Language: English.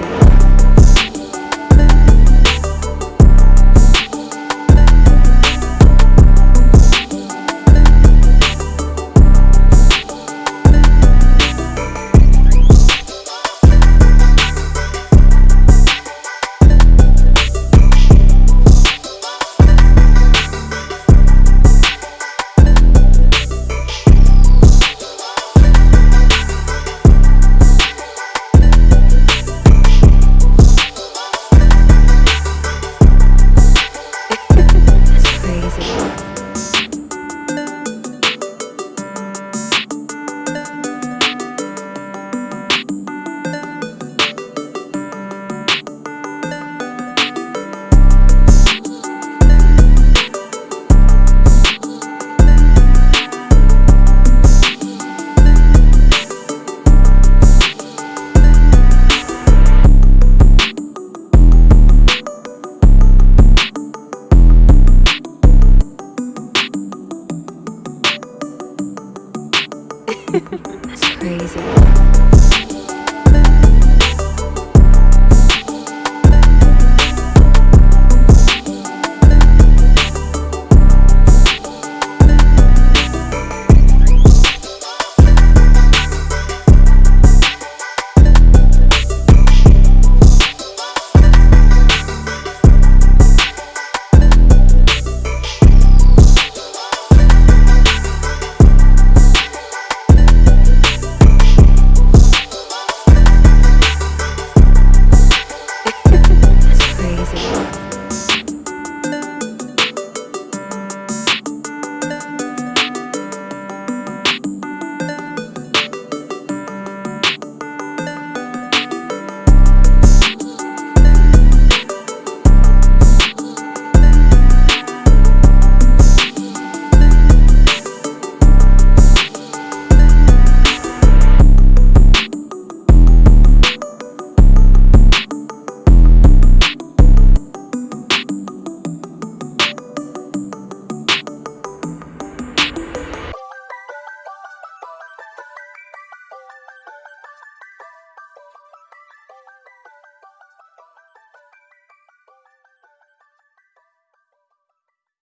easy. music.